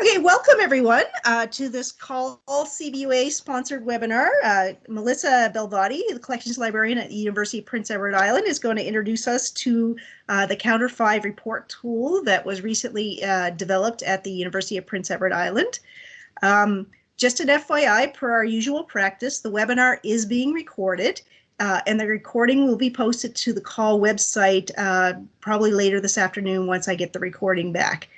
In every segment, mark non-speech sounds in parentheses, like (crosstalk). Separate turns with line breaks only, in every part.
Okay, welcome everyone uh, to this CAUL CBUA sponsored webinar. Uh, Melissa Belvadi, the collections librarian at the University of Prince Edward Island, is going to introduce us to uh, the Counter 5 report tool that was recently uh, developed at the University of Prince Edward Island. Um, just an FYI, per our usual practice, the webinar is being recorded uh, and the recording will be posted to the CAUL website uh, probably later this afternoon once I get the recording back.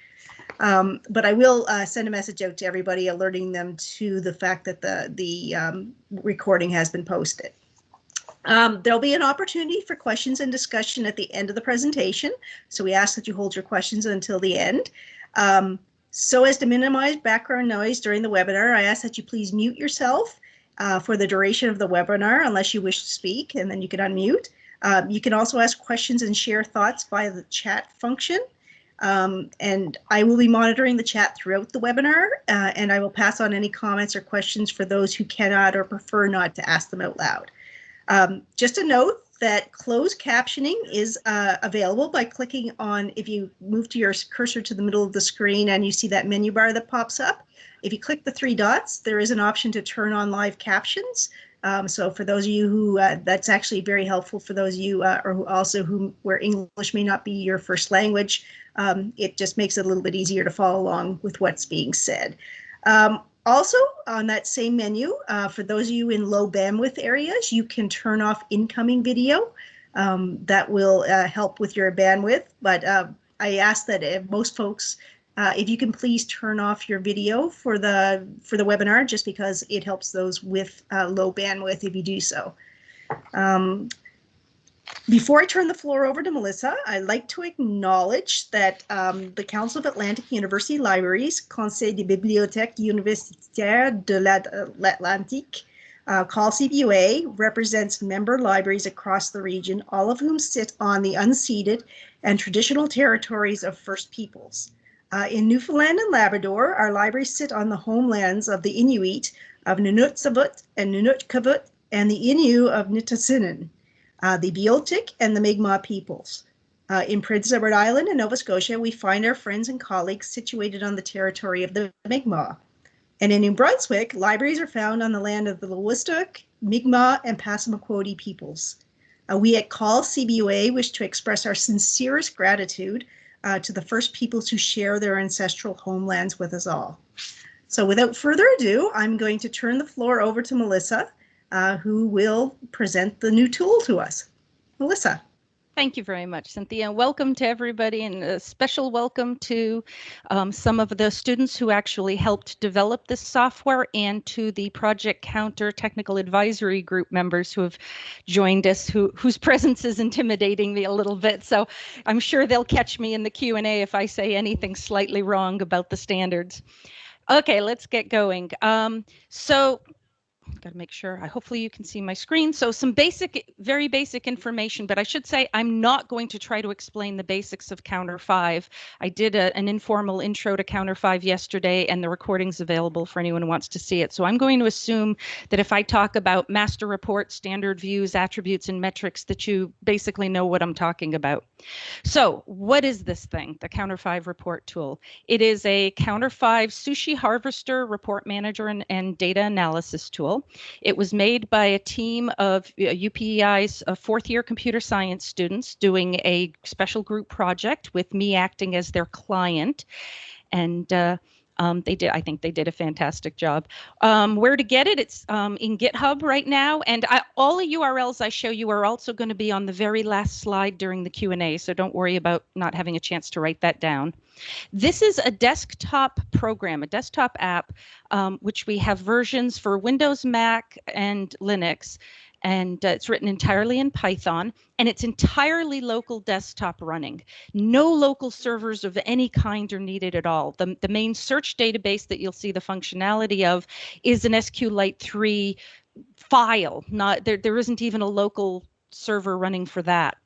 Um, but I will uh, send a message out to everybody alerting them to the fact that the, the um, recording has been posted. Um, there'll be an opportunity for questions and discussion at the end of the presentation. So we ask that you hold your questions until the end. Um, so as to minimize background noise during the webinar, I ask that you please mute yourself uh, for the duration of the webinar unless you wish to speak and then you can unmute. Um, you can also ask questions and share thoughts via the chat function. Um, and I will be monitoring the chat throughout the webinar, uh, and I will pass on any comments or questions for those who cannot or prefer not to ask them out loud. Um, just a note that closed captioning is uh, available by clicking on, if you move to your cursor to the middle of the screen and you see that menu bar that pops up, if you click the three dots, there is an option to turn on live captions. Um, so for those of you who, uh, that's actually very helpful for those of you uh, or who also who where English may not be your first language, um, it just makes it a little bit easier to follow along with what's being said. Um, also on that same menu, uh, for those of you in low bandwidth areas, you can turn off incoming video. Um, that will uh, help with your bandwidth, but uh, I ask that most folks uh, if you can please turn off your video for the for the webinar, just because it helps those with uh, low bandwidth if you do so. Um, before I turn the floor over to Melissa, I'd like to acknowledge that um, the Council of Atlantic University Libraries, Conseil des Bibliothèques Universitaires de l'Atlantique, uh, CAUL CBUA, represents member libraries across the region, all of whom sit on the unceded and traditional territories of First Peoples. Uh, in Newfoundland and Labrador, our libraries sit on the homelands of the Inuit of Nunatsiavut and Nunatkavut and the Innu of Nitassinan, uh, the Beothuk and the Mi'kmaq peoples. Uh, in Prince Edward Island and Nova Scotia, we find our friends and colleagues situated on the territory of the Mi'kmaq. And in New Brunswick, libraries are found on the land of the Wolastoq, Mi'kmaq, and Passamaquoddy peoples. Uh, we at CAUL CBUA wish to express our sincerest gratitude uh, to the first peoples who share their ancestral homelands with us all. So without further ado, I'm going to turn the floor over to Melissa, uh, who will present the new tool to us. Melissa.
Thank you very much, Cynthia. Welcome to everybody and a special welcome to um, some of the students who actually helped develop this software and to the Project Counter Technical Advisory Group members who have joined us, who, whose presence is intimidating me a little bit. So I'm sure they'll catch me in the Q&A if I say anything slightly wrong about the standards. Okay, let's get going. Um, so got to make sure. I hopefully you can see my screen. So some basic, very basic information, but I should say I'm not going to try to explain the basics of Counter 5. I did a, an informal intro to Counter 5 yesterday, and the recording's available for anyone who wants to see it. So I'm going to assume that if I talk about master reports, standard views, attributes, and metrics, that you basically know what I'm talking about. So what is this thing, the Counter 5 report tool? It is a Counter 5 sushi harvester report manager and, and data analysis tool. It was made by a team of UPEI's uh, fourth year computer science students doing a special group project with me acting as their client. And uh, um, they did, I think they did a fantastic job. Um, where to get it? It's um, in GitHub right now, and I, all the URLs I show you are also going to be on the very last slide during the Q&A, so don't worry about not having a chance to write that down. This is a desktop program, a desktop app, um, which we have versions for Windows, Mac, and Linux and uh, it's written entirely in Python and it's entirely local desktop running. No local servers of any kind are needed at all. The, the main search database that you'll see the functionality of is an SQLite 3 file. Not there, there isn't even a local server running for that.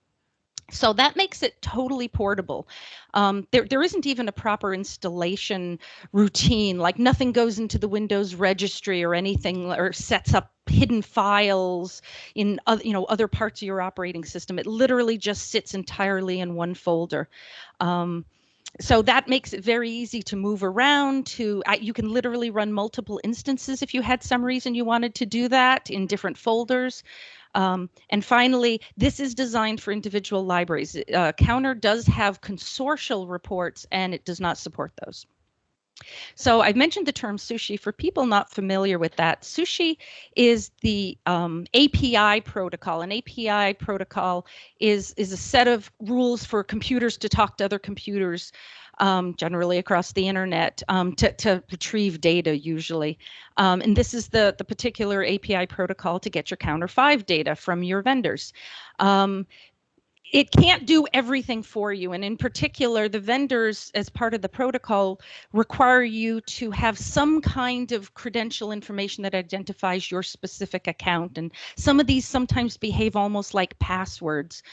So that makes it totally portable. Um, there, there isn't even a proper installation routine, like nothing goes into the Windows registry or anything or sets up hidden files in other, you know, other parts of your operating system. It literally just sits entirely in one folder. Um, so that makes it very easy to move around to you can literally run multiple instances if you had some reason you wanted to do that in different folders um, and finally, this is designed for individual libraries. Uh, Counter does have consortial reports and it does not support those. So I've mentioned the term sushi. For people not familiar with that, sushi is the um, API protocol. An API protocol is, is a set of rules for computers to talk to other computers um, generally across the internet um, to, to retrieve data usually. Um, and this is the, the particular API protocol to get your counter five data from your vendors. It can't do everything for you. And in particular, the vendors, as part of the protocol, require you to have some kind of credential information that identifies your specific account. And some of these sometimes behave almost like passwords.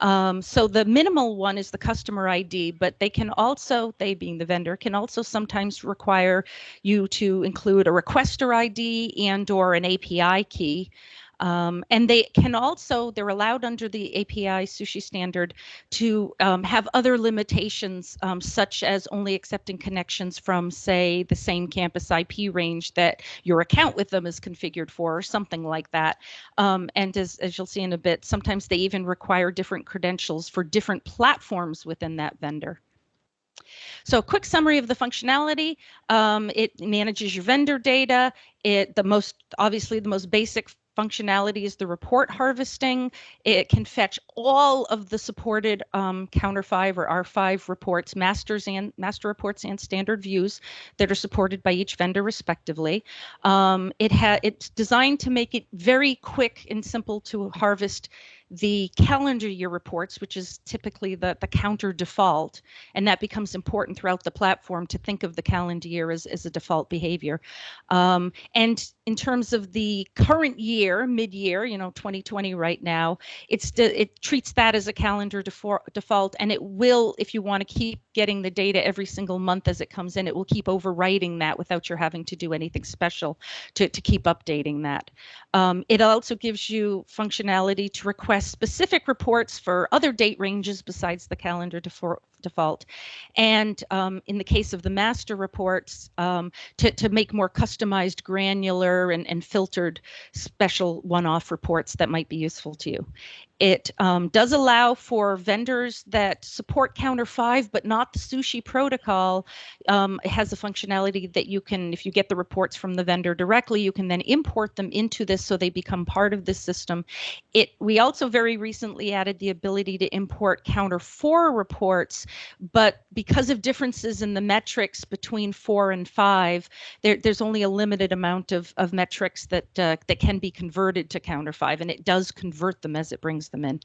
Um, so the minimal one is the customer ID, but they can also, they being the vendor, can also sometimes require you to include a requester ID and or an API key. Um, and they can also, they're allowed under the API sushi standard to um, have other limitations, um, such as only accepting connections from, say, the same campus IP range that your account with them is configured for, or something like that. Um, and as, as you'll see in a bit, sometimes they even require different credentials for different platforms within that vendor. So a quick summary of the functionality. Um, it manages your vendor data. It the most obviously the most basic functionality is the report harvesting. It can fetch all of the supported um, Counter 5 or R5 reports, masters and master reports and standard views that are supported by each vendor respectively. Um, it ha it's designed to make it very quick and simple to harvest the calendar year reports, which is typically the, the counter default, and that becomes important throughout the platform to think of the calendar year as, as a default behavior. Um, and in terms of the current year, mid-year, you know, 2020 right now, it's it treats that as a calendar default, and it will, if you want to keep getting the data every single month as it comes in, it will keep overwriting that without your having to do anything special to, to keep updating that. Um, it also gives you functionality to request specific reports for other date ranges besides the calendar default. And um, in the case of the master reports, um, to, to make more customized, granular, and, and filtered special one-off reports that might be useful to you. It um, does allow for vendors that support Counter 5, but not the sushi protocol. Um, it has a functionality that you can, if you get the reports from the vendor directly, you can then import them into this so they become part of this system. It We also very recently added the ability to import Counter 4 reports, but because of differences in the metrics between 4 and 5, there, there's only a limited amount of, of metrics that, uh, that can be converted to Counter 5, and it does convert them as it brings them in.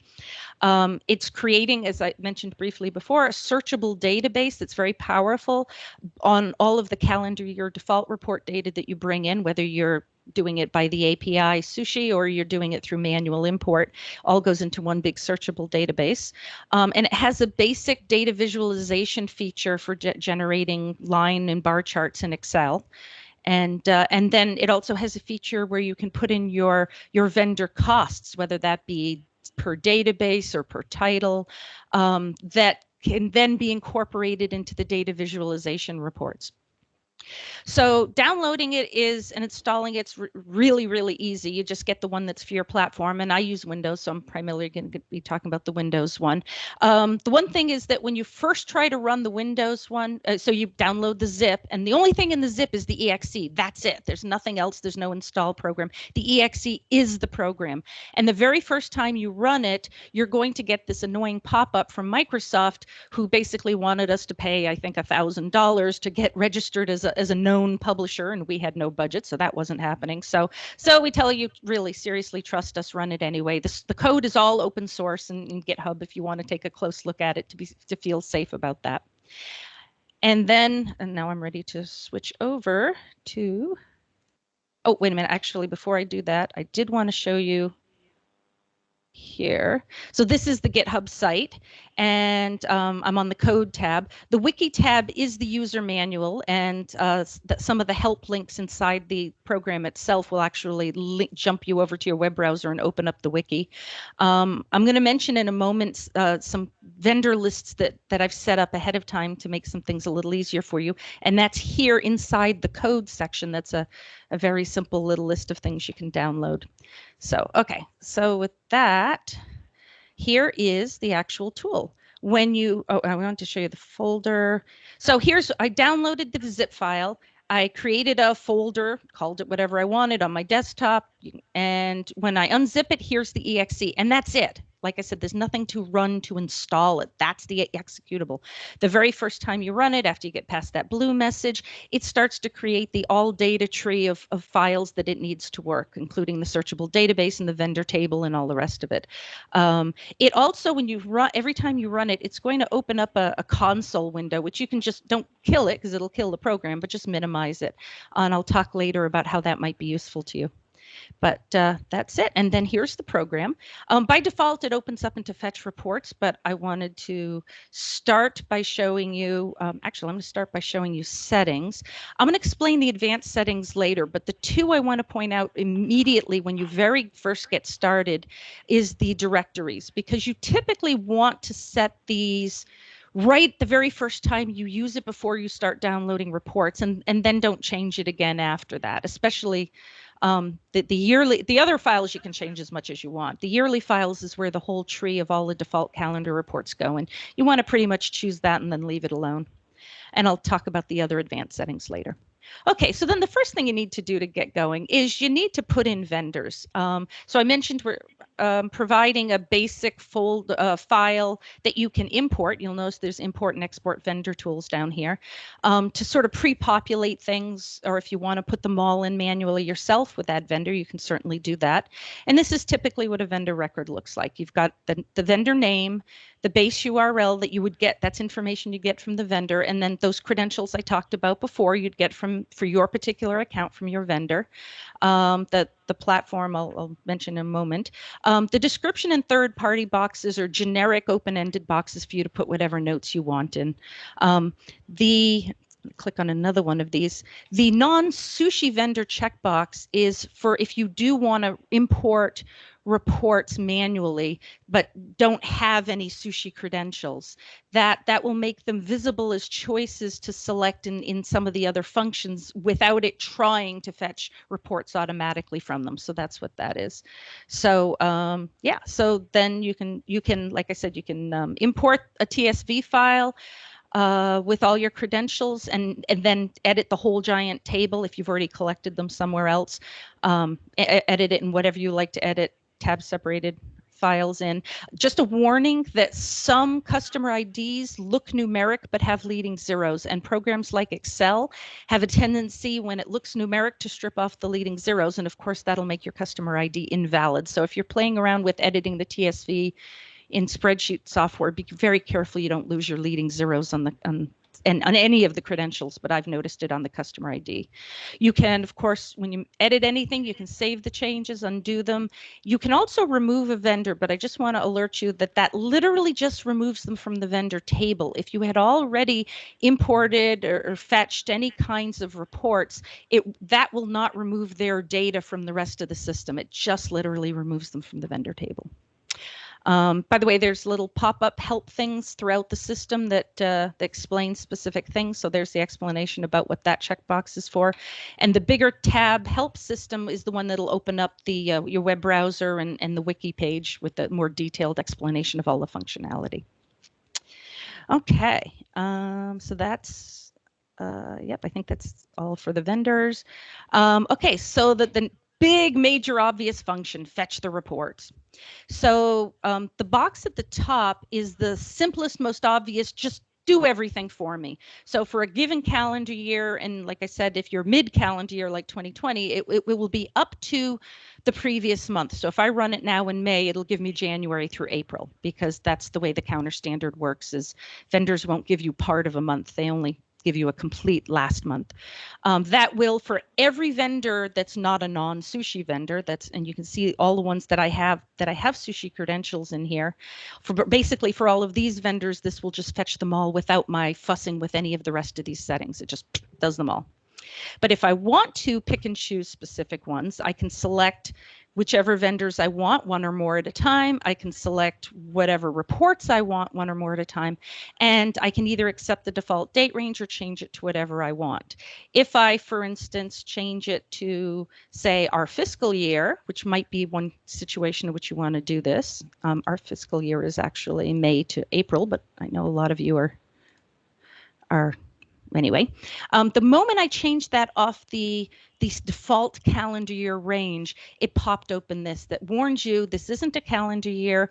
Um, it's creating, as I mentioned briefly before, a searchable database that's very powerful on all of the calendar year default report data that you bring in, whether you're doing it by the API sushi or you're doing it through manual import, all goes into one big searchable database. Um, and it has a basic data visualization feature for ge generating line and bar charts in Excel and uh, and then it also has a feature where you can put in your your vendor costs whether that be per database or per title um, that can then be incorporated into the data visualization reports. So downloading it is and installing it's really, really easy. You just get the one that's for your platform. And I use Windows, so I'm primarily going to be talking about the Windows one. Um, the one thing is that when you first try to run the Windows one, uh, so you download the zip, and the only thing in the zip is the exe. That's it. There's nothing else. There's no install program. The exe is the program. And the very first time you run it, you're going to get this annoying pop-up from Microsoft, who basically wanted us to pay, I think, a $1,000 to get registered as a as a known publisher and we had no budget so that wasn't happening. So so we tell you really seriously trust us run it anyway. This the code is all open source in, in github if you want to take a close look at it to be to feel safe about that. And then and now i'm ready to switch over to oh wait a minute actually before i do that i did want to show you here. So this is the GitHub site, and um, I'm on the code tab. The wiki tab is the user manual, and uh, some of the help links inside the program itself will actually link, jump you over to your web browser and open up the wiki. Um, I'm going to mention in a moment uh, some vendor lists that that I've set up ahead of time to make some things a little easier for you. And that's here inside the code section. That's a, a very simple little list of things you can download. So, okay, so with that, here is the actual tool. When you, oh, I want to show you the folder. So here's, I downloaded the zip file. I created a folder, called it whatever I wanted on my desktop. And when I unzip it, here's the exe, and that's it. Like I said, there's nothing to run to install it. That's the executable. The very first time you run it, after you get past that blue message, it starts to create the all data tree of, of files that it needs to work, including the searchable database and the vendor table and all the rest of it. Um, it also, when you run, every time you run it, it's going to open up a, a console window, which you can just don't kill it because it'll kill the program, but just minimize it. And I'll talk later about how that might be useful to you. But uh, that's it. And then here's the program. Um, by default, it opens up into fetch reports, but I wanted to start by showing you, um, actually, I'm going to start by showing you settings. I'm going to explain the advanced settings later, but the two I want to point out immediately when you very first get started is the directories, because you typically want to set these right the very first time you use it before you start downloading reports and, and then don't change it again after that, especially um, the, the yearly, the other files you can change as much as you want. The yearly files is where the whole tree of all the default calendar reports go, and you want to pretty much choose that and then leave it alone. And I'll talk about the other advanced settings later. Okay, so then the first thing you need to do to get going is you need to put in vendors. Um, so I mentioned we're um, providing a basic fold uh, file that you can import. You'll notice there's import and export vendor tools down here um, to sort of pre-populate things, or if you want to put them all in manually yourself with that vendor, you can certainly do that. And this is typically what a vendor record looks like. You've got the, the vendor name, the base URL that you would get, that's information you get from the vendor, and then those credentials I talked about before you'd get from for your particular account from your vendor. Um, the, the platform I'll, I'll mention in a moment. Um, the description and third party boxes are generic open ended boxes for you to put whatever notes you want in. Um, the click on another one of these. The non-sushi vendor checkbox is for if you do want to import reports manually but don't have any sushi credentials. That that will make them visible as choices to select in, in some of the other functions without it trying to fetch reports automatically from them. So that's what that is. So um, yeah so then you can you can like i said you can um, import a tsv file uh, with all your credentials and, and then edit the whole giant table if you've already collected them somewhere else. Um, edit it in whatever you like to edit, tab separated files in. Just a warning that some customer IDs look numeric but have leading zeros, and programs like Excel have a tendency when it looks numeric to strip off the leading zeros, and of course that'll make your customer ID invalid. So if you're playing around with editing the TSV in spreadsheet software, be very careful you don't lose your leading zeros on the on and on any of the credentials, but I've noticed it on the customer ID. You can, of course, when you edit anything, you can save the changes, undo them. You can also remove a vendor, but I just want to alert you that that literally just removes them from the vendor table. If you had already imported or, or fetched any kinds of reports, it that will not remove their data from the rest of the system. It just literally removes them from the vendor table. Um, by the way, there's little pop-up help things throughout the system that, uh, that explain specific things. So there's the explanation about what that checkbox is for. And the bigger tab help system is the one that'll open up the uh, your web browser and, and the wiki page with the more detailed explanation of all the functionality. Okay, um, so that's uh, yep, I think that's all for the vendors. Um, okay, so the, the big major obvious function, fetch the reports. So um, the box at the top is the simplest, most obvious, just do everything for me. So for a given calendar year, and like I said, if you're mid calendar year like 2020, it, it, will be up to the previous month. So if I run it now in May, it'll give me January through April because that's the way the counter standard works is vendors won't give you part of a month. They only give you a complete last month. Um, that will for every vendor that's not a non-sushi vendor. That's and you can see all the ones that I have that I have sushi credentials in here. For basically for all of these vendors, this will just fetch them all without my fussing with any of the rest of these settings. It just does them all. But if I want to pick and choose specific ones, I can select whichever vendors I want, one or more at a time. I can select whatever reports I want, one or more at a time. And I can either accept the default date range or change it to whatever I want. If I, for instance, change it to, say, our fiscal year, which might be one situation in which you want to do this. Um, our fiscal year is actually May to April, but I know a lot of you are, are anyway. Um, the moment I change that off the the default calendar year range, it popped open this that warns you this isn't a calendar year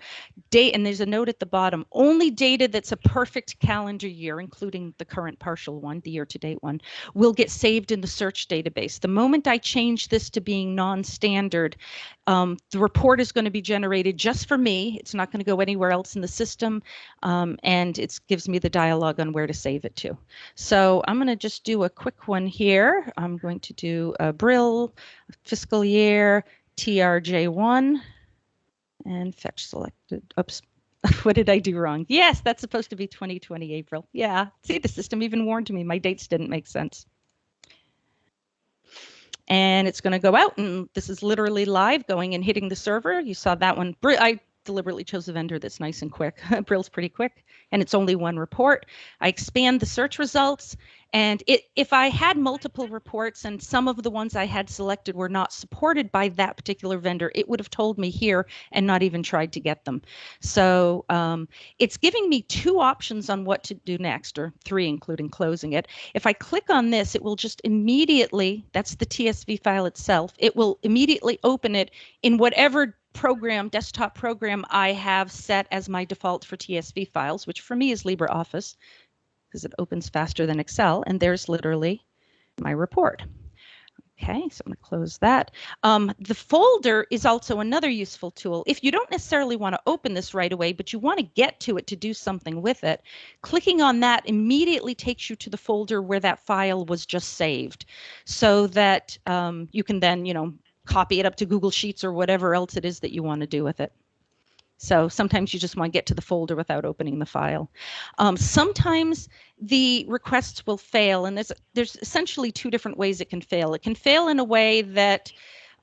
date. And there's a note at the bottom only data that's a perfect calendar year, including the current partial one, the year to date one, will get saved in the search database. The moment I change this to being non standard, um, the report is going to be generated just for me. It's not going to go anywhere else in the system. Um, and it gives me the dialog on where to save it to. So I'm going to just do a quick one here. I'm going to do uh, Brill, fiscal year, TRJ1, and fetch selected. Oops, (laughs) what did I do wrong? Yes, that's supposed to be 2020 April. Yeah, see, the system even warned me. My dates didn't make sense. And it's going to go out, and this is literally live going and hitting the server. You saw that one. I deliberately chose a vendor that's nice and quick. (laughs) Brill's pretty quick, and it's only one report. I expand the search results, and it, if I had multiple reports and some of the ones I had selected were not supported by that particular vendor, it would have told me here and not even tried to get them. So um, it's giving me two options on what to do next, or three, including closing it. If I click on this, it will just immediately, that's the TSV file itself, it will immediately open it in whatever program, desktop program I have set as my default for TSV files, which for me is LibreOffice because it opens faster than Excel. And there's literally my report. Okay, so I'm going to close that. Um, the folder is also another useful tool. If you don't necessarily want to open this right away, but you want to get to it to do something with it, clicking on that immediately takes you to the folder where that file was just saved so that um, you can then, you know, copy it up to Google Sheets or whatever else it is that you want to do with it. So sometimes you just want to get to the folder without opening the file. Um, sometimes the requests will fail, and there's there's essentially two different ways it can fail. It can fail in a way that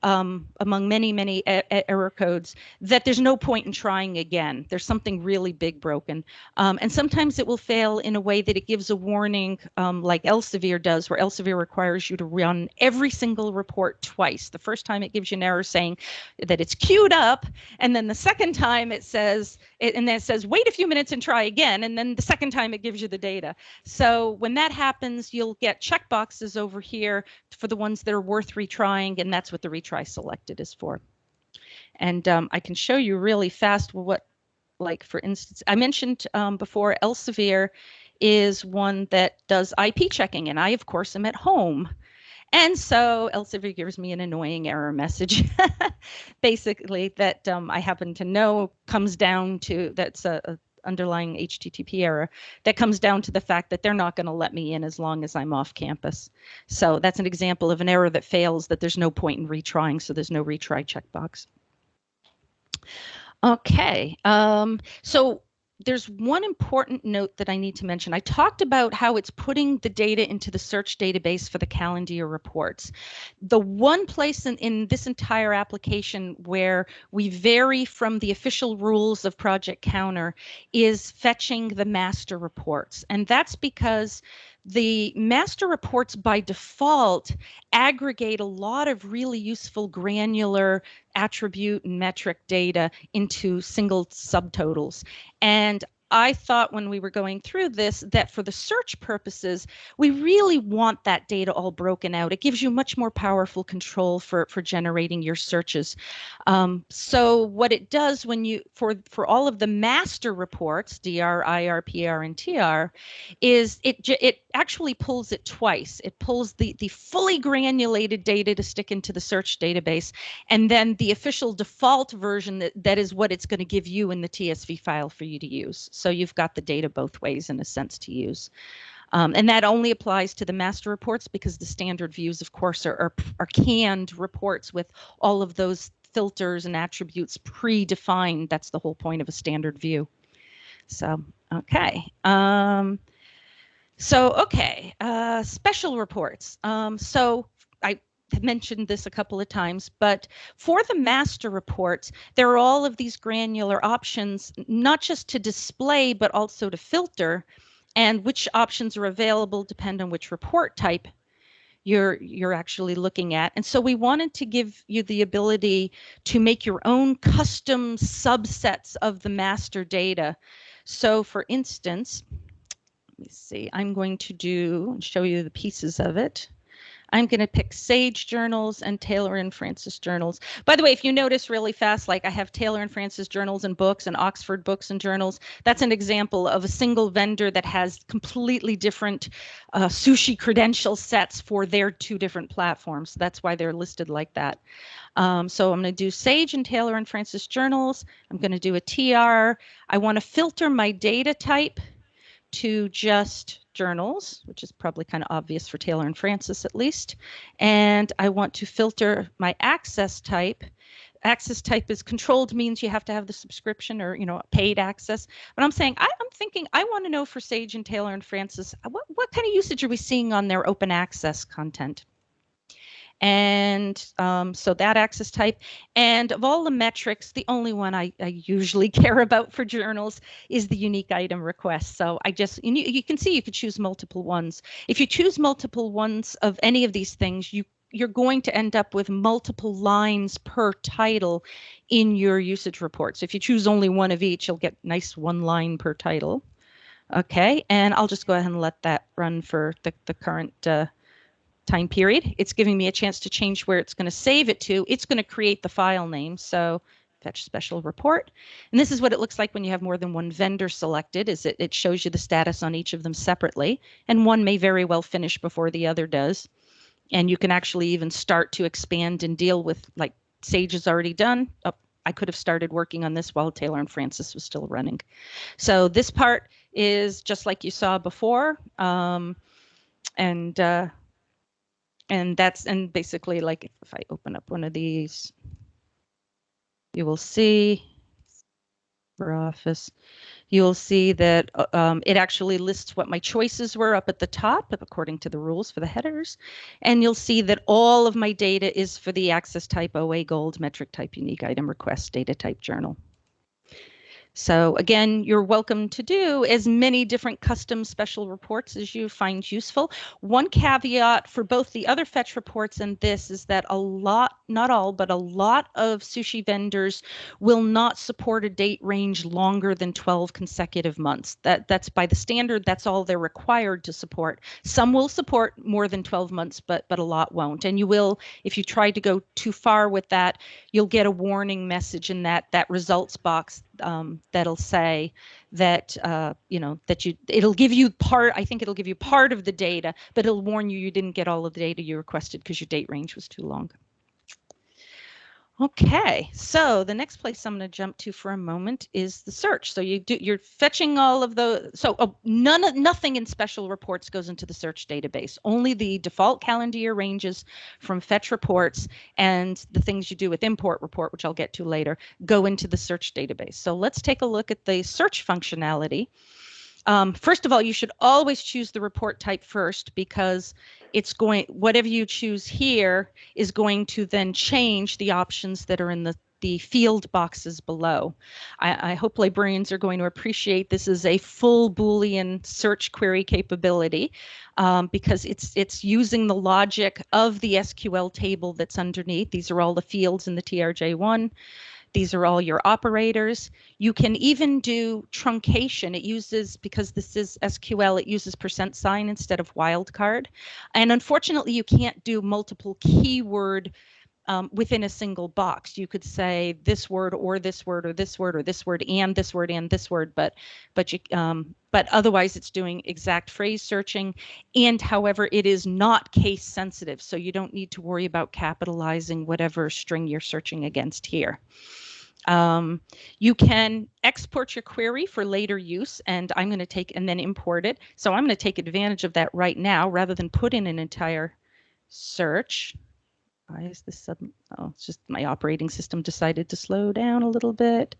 um, among many, many error codes that there's no point in trying again. There's something really big broken. Um, and sometimes it will fail in a way that it gives a warning um, like Elsevier does, where Elsevier requires you to run every single report twice. The first time it gives you an error saying that it's queued up, and then the second time it says, it, and then it says, wait a few minutes and try again. And then the second time it gives you the data. So when that happens, you'll get checkboxes over here for the ones that are worth retrying, and that's what the retry selected is for. And um, I can show you really fast what, like for instance, I mentioned um, before Elsevier is one that does IP checking, and I of course am at home. And so Elsevier gives me an annoying error message, (laughs) basically that um, I happen to know comes down to that's a, a underlying HTTP error that comes down to the fact that they're not going to let me in as long as I'm off campus. So that's an example of an error that fails that there's no point in retrying, so there's no retry checkbox. Okay, um, so there's one important note that I need to mention. I talked about how it's putting the data into the search database for the calendar year reports. The one place in, in this entire application where we vary from the official rules of Project Counter is fetching the master reports. And that's because the master reports by default aggregate a lot of really useful granular attribute and metric data into single subtotals. And I thought when we were going through this that for the search purposes, we really want that data all broken out. It gives you much more powerful control for, for generating your searches. Um, so what it does when you, for, for all of the master reports, DR, IR, PR, and TR, is it, it actually pulls it twice. It pulls the, the fully granulated data to stick into the search database, and then the official default version that, that is what it's going to give you in the TSV file for you to use. So you've got the data both ways in a sense to use. Um, and that only applies to the master reports because the standard views, of course, are, are, are canned reports with all of those filters and attributes predefined. That's the whole point of a standard view. So, okay. Um, so, okay, uh, special reports. Um, so I mentioned this a couple of times, but for the master reports, there are all of these granular options, not just to display, but also to filter. And which options are available depend on which report type you're you're actually looking at. And so we wanted to give you the ability to make your own custom subsets of the master data. So for instance, let me see, I'm going to do and show you the pieces of it. I'm going to pick Sage journals and Taylor and Francis journals. By the way, if you notice really fast, like I have Taylor and Francis journals and books and Oxford books and journals, that's an example of a single vendor that has completely different uh, sushi credential sets for their two different platforms. That's why they're listed like that. Um, so I'm going to do Sage and Taylor and Francis journals. I'm going to do a TR. I want to filter my data type to just journals, which is probably kind of obvious for Taylor and Francis at least. And I want to filter my access type. Access type is controlled means you have to have the subscription or you know paid access. But I'm saying I, am thinking I want to know for Sage and Taylor and Francis what what kind of usage are we seeing on their open access content? And um, so that access type. And of all the metrics, the only one I, I, usually (laughs) care about for journals is the unique item request. So I just, you, you can see you could choose multiple ones. If you choose multiple ones of any of these things, you you're going to end up with multiple lines per title in your usage report. So if you choose only one of each, you'll get nice one line per title. Okay, and I'll just go ahead and let that run for the, the current uh, time period. It's giving me a chance to change where it's going to save it to. It's going to create the file name. So fetch special report. And this is what it looks like when you have more than one vendor selected is it, it shows you the status on each of them separately. And one may very well finish before the other does. And you can actually even start to expand and deal with like Sage is already done. Oh, I could have started working on this while Taylor and Francis was still running. So this part is just like you saw before. Um, and uh, and that's and basically like if, if I open up one of these, you will see for office, you'll see that uh, um, it actually lists what my choices were up at the top according to the rules for the headers. And you'll see that all of my data is for the access type OA gold metric type unique item request data type journal. So again, you're welcome to do as many different custom special reports as you find useful. One caveat for both the other fetch reports and this is that a lot, not all, but a lot of sushi vendors will not support a date range longer than 12 consecutive months. That That's by the standard, that's all they're required to support. Some will support more than 12 months, but, but a lot won't. And you will, if you try to go too far with that, you'll get a warning message in that, that results box um, that'll say that uh, you know that you it'll give you part i think it'll give you part of the data but it'll warn you you didn't get all of the data you requested because your date range was too long Okay, so the next place I'm going to jump to for a moment is the search. So you do you're fetching all of the so oh, none nothing in special reports goes into the search database. Only the default calendar year ranges from fetch reports and the things you do with import report, which I'll get to later, go into the search database. So let's take a look at the search functionality. Um, first of all, you should always choose the report type first because it's going whatever you choose here is going to then change the options that are in the the field boxes below. I, I, hope librarians are going to appreciate this is a full Boolean search query capability um, because it's it's using the logic of the SQL table that's underneath. These are all the fields in the TRJ1. These are all your operators. You can even do truncation. It uses, because this is SQL, it uses percent sign instead of wildcard. And unfortunately, you can't do multiple keyword um, within a single box. You could say this word or this word or this word or this word and this word and this word, but but you um, but otherwise it's doing exact phrase searching. And however, it is not case sensitive, so you don't need to worry about capitalizing whatever string you're searching against here. Um, you can export your query for later use, and I'm going to take and then import it. So I'm going to take advantage of that right now rather than put in an entire search. Why is this sudden? Oh, it's just my operating system decided to slow down a little bit.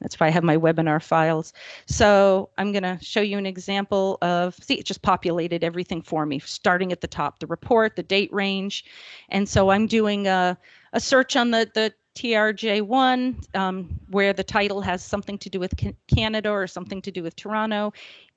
That's why I have my webinar files. So I'm going to show you an example of, see, it just populated everything for me, starting at the top, the report, the date range. And so I'm doing a, a search on the, the TRJ1, um, where the title has something to do with Canada or something to do with Toronto,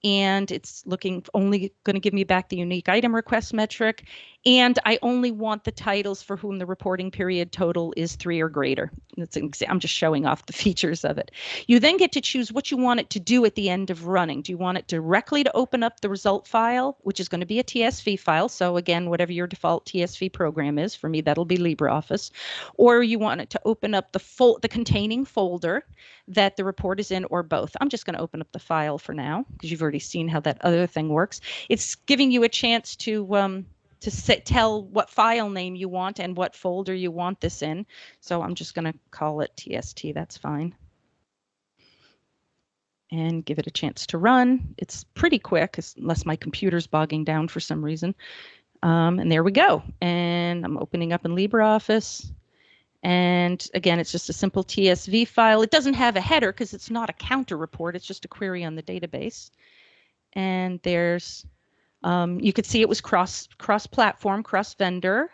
and it's looking only going to give me back the unique item request metric. And I only want the titles for whom the reporting period total is three or greater. That's an I'm just showing off the (laughs) features of it. You then get to choose what you want it to do at the end of running. Do you want it directly to open up the result file, which is going to be a TSV file? So again, whatever your default TSV program is, for me that'll be LibreOffice, or you want it to open up the full the containing folder that the report is in, or both. I'm just going to open up the file for now because you've already seen how that other thing works. It's giving you a chance to um, to tell what file name you want and what folder you want this in. So I'm just going to call it TST. That's fine. And give it a chance to run. It's pretty quick, unless my computer's bogging down for some reason. Um, and there we go. And I'm opening up in LibreOffice. And again, it's just a simple TSV file. It doesn't have a header because it's not a counter report. It's just a query on the database. And there's um, you could see it was cross cross platform, cross vendor.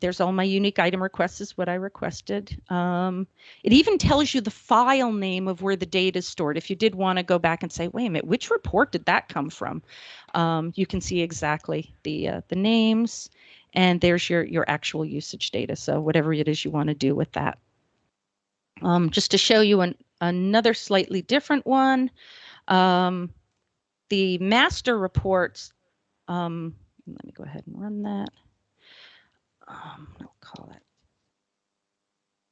There's all my unique item requests is what I requested. Um, it even tells you the file name of where the data is stored. If you did want to go back and say, wait a minute, which report did that come from? Um, you can see exactly the uh, the names, and there's your your actual usage data. So whatever it is you want to do with that. Um, just to show you an, another slightly different one. Um, the master reports, um, let me go ahead and run that. Um, I'll call it.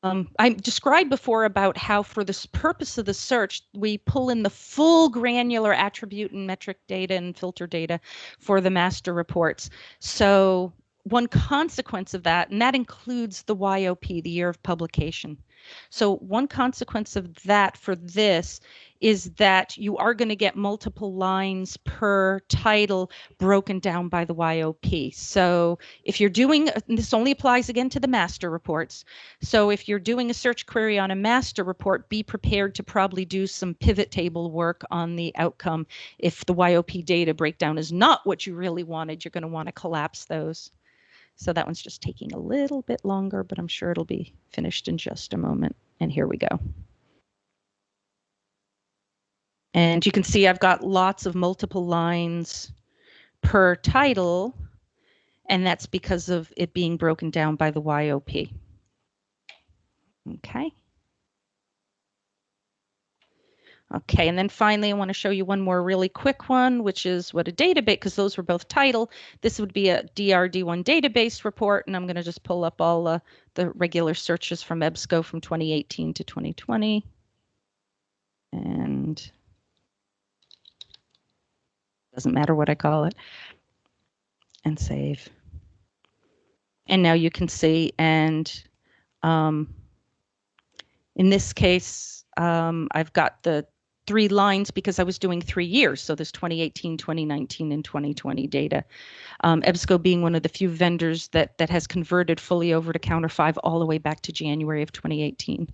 Um, I described before about how for this purpose of the search, we pull in the full granular attribute and metric data and filter data for the master reports. So one consequence of that, and that includes the YOP, the year of publication. So one consequence of that for this is that you are going to get multiple lines per title broken down by the YOP. So if you're doing, this only applies again to the master reports. So if you're doing a search query on a master report, be prepared to probably do some pivot table work on the outcome. If the YOP data breakdown is not what you really wanted, you're going to want to collapse those. So that one's just taking a little bit longer, but I'm sure it'll be finished in just a moment. And here we go. And you can see I've got lots of multiple lines per title, and that's because of it being broken down by the YOP. Okay. Okay, and then finally, I want to show you one more really quick one, which is what a database, because those were both title. This would be a DRD1 database report, and I'm going to just pull up all uh, the regular searches from EBSCO from 2018 to 2020. And doesn't matter what I call it. And save. And now you can see, and um, in this case, um, I've got the three lines because I was doing three years. So there's 2018, 2019, and 2020 data. Um, EBSCO being one of the few vendors that that has converted fully over to Counter 5 all the way back to January of 2018.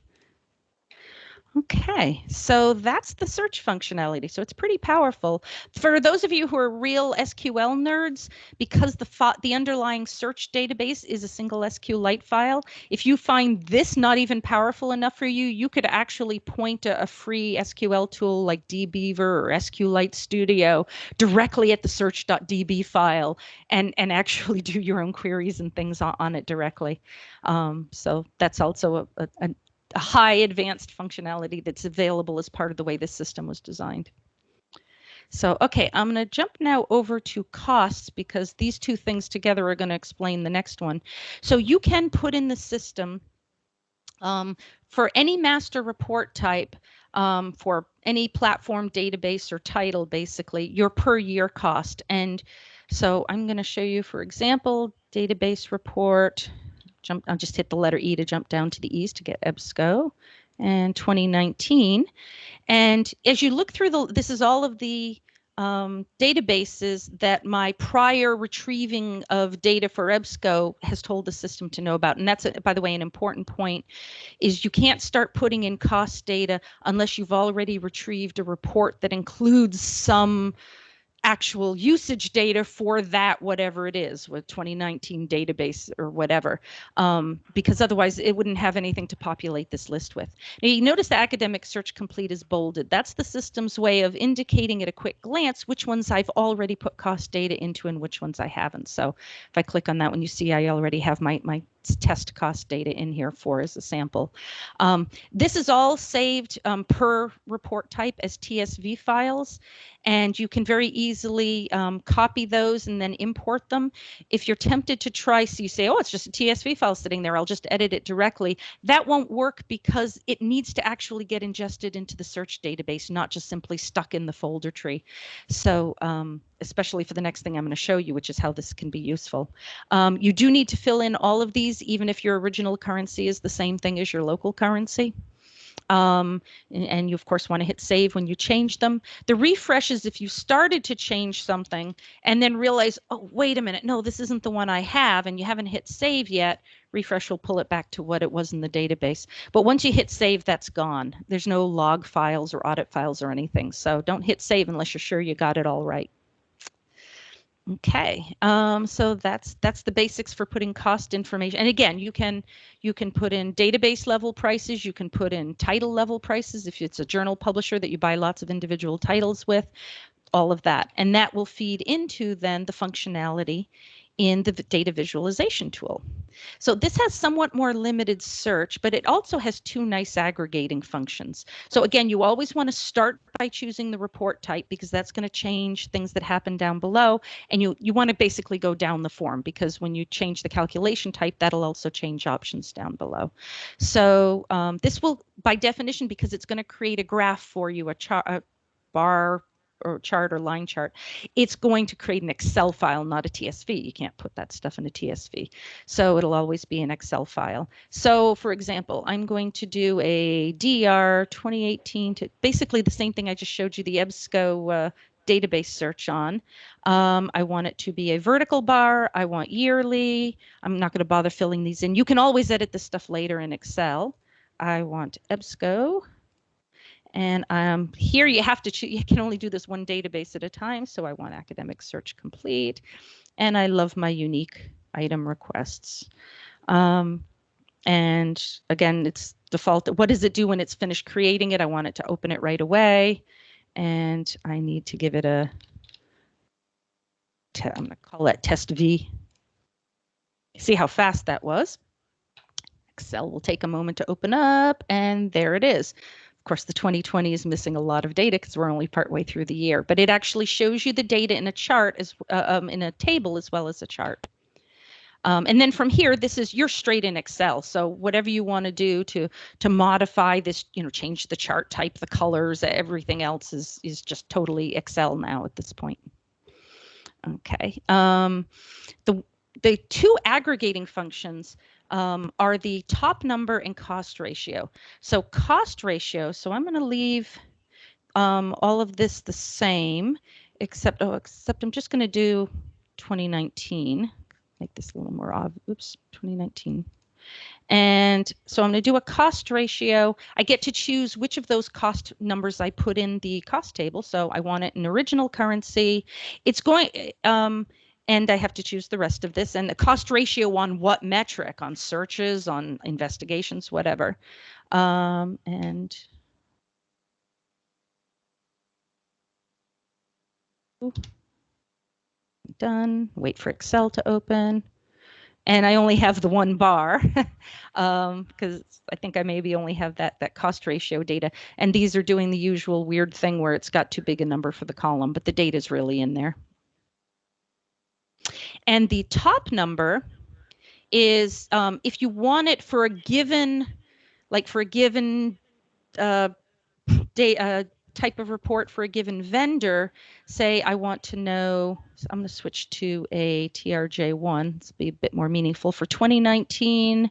Okay, so that's the search functionality. So it's pretty powerful. For those of you who are real SQL nerds, because the the underlying search database is a single SQLite file, if you find this not even powerful enough for you, you could actually point a, a free SQL tool like dbeaver or SQLite Studio directly at the search.db file and, and actually (laughs) do your own queries and things on, on it directly. Um, so that's also a, a, a high advanced functionality that's available as part of the way this system was designed. So, okay, I'm going to jump now over to costs because these two things together are going to explain the next one. So you can put in the system um, for any master report type um, for any platform database or title, basically, your per year cost. And so I'm going to show you, for example, database report jump, I'll just hit the letter E to jump down to the east to get EBSCO and 2019. And as you look through the, this is all of the um, databases that my prior retrieving of data for EBSCO has told the system to know about. And that's, a, by the way, an important point is you can't start putting in cost data unless you've already retrieved a report that includes some actual usage data for that whatever it is with 2019 database or whatever um, because otherwise it wouldn't have anything to populate this list with. Now you notice the academic search complete is bolded. That's the system's way of indicating at a quick glance which ones i've already put cost data into and which ones i haven't. So if i click on that one you see i already have my my test cost data in here for as a sample. Um, this is all saved um, per report type as TSV files, and you can very easily um, copy those and then import them. If you're tempted to try, so you say, oh, it's just a TSV file sitting there, I'll just edit it directly. That won't work because it needs to actually get ingested into the search database, not just simply stuck in the folder tree. So um, especially for the next thing I'm going to show you, which is how this can be useful. Um, you do need to fill in all of these, even if your original currency is the same thing as your local currency. Um, and, and, you of course want to hit save when you change them. The refresh is if you started to change something and then realize, oh, wait a minute, no, this isn't the one I have, and you haven't hit save yet, refresh will pull it back to what it was in the database. But once you hit save, that's gone. There's no log files or audit files or anything. So don't hit save unless you're sure you got it all right. Okay, um, so that's that's the basics for putting cost information. And again, you can you can put in database level prices. You can put in title level prices if it's a journal publisher that you buy lots of individual titles with. All of that, and that will feed into then the functionality in the data visualization tool. So this has somewhat more limited search, but it also has two nice aggregating functions. So again, you always want to start by choosing the report type because that's going to change things that happen down below. And you, you want to basically go down the form because when you change the calculation type, that'll also change options down below. So um, this will, by definition, because it's going to create a graph for you, a, chart, a bar or chart or line chart, it's going to create an Excel file, not a TSV. You can't put that stuff in a TSV. So it'll always be an Excel file. So for example, I'm going to do a DR 2018 to basically the same thing I just showed you the EBSCO uh, database search on. Um, I want it to be a vertical bar. I want yearly. I'm not going to bother filling these in. You can always edit this stuff later in Excel. I want EBSCO and um, here you have to you can only do this one database at a time. So I want academic search complete. And I love my unique item requests. Um, and again, it's default. What does it do when it's finished creating it? I want it to open it right away. And I need to give it a, I'm going to call that test V. See how fast that was. Excel will take a moment to open up and there it is. Of course, the 2020 is missing a lot of data because we're only partway through the year, but it actually shows you the data in a chart as uh, um, in a table as well as a chart. Um, and then from here, this is you're straight in Excel. So whatever you want to do to to modify this, you know, change the chart type, the colors, everything else is is just totally Excel now at this point. Okay. Um, the the two aggregating functions um, are the top number and cost ratio. So cost ratio, so I'm going to leave um, all of this the same, except, oh, except I'm just going to do 2019, make this a little more obvious, oops, 2019. And so I'm going to do a cost ratio. I get to choose which of those cost numbers I put in the cost table. So I want it in original currency. It's going, um, and I have to choose the rest of this. And the cost ratio on what metric? On searches on investigations whatever. Um, and done. Wait for Excel to open. And I only have the one bar because (laughs) um, I think I maybe only have that that cost ratio data. And these are doing the usual weird thing where it's got too big a number for the column but the data is really in there and the top number is um, if you want it for a given, like for a given uh, day, uh, type of report for a given vendor, say I want to know, so I'm going to switch to a TRJ1, this will be a bit more meaningful. For 2019,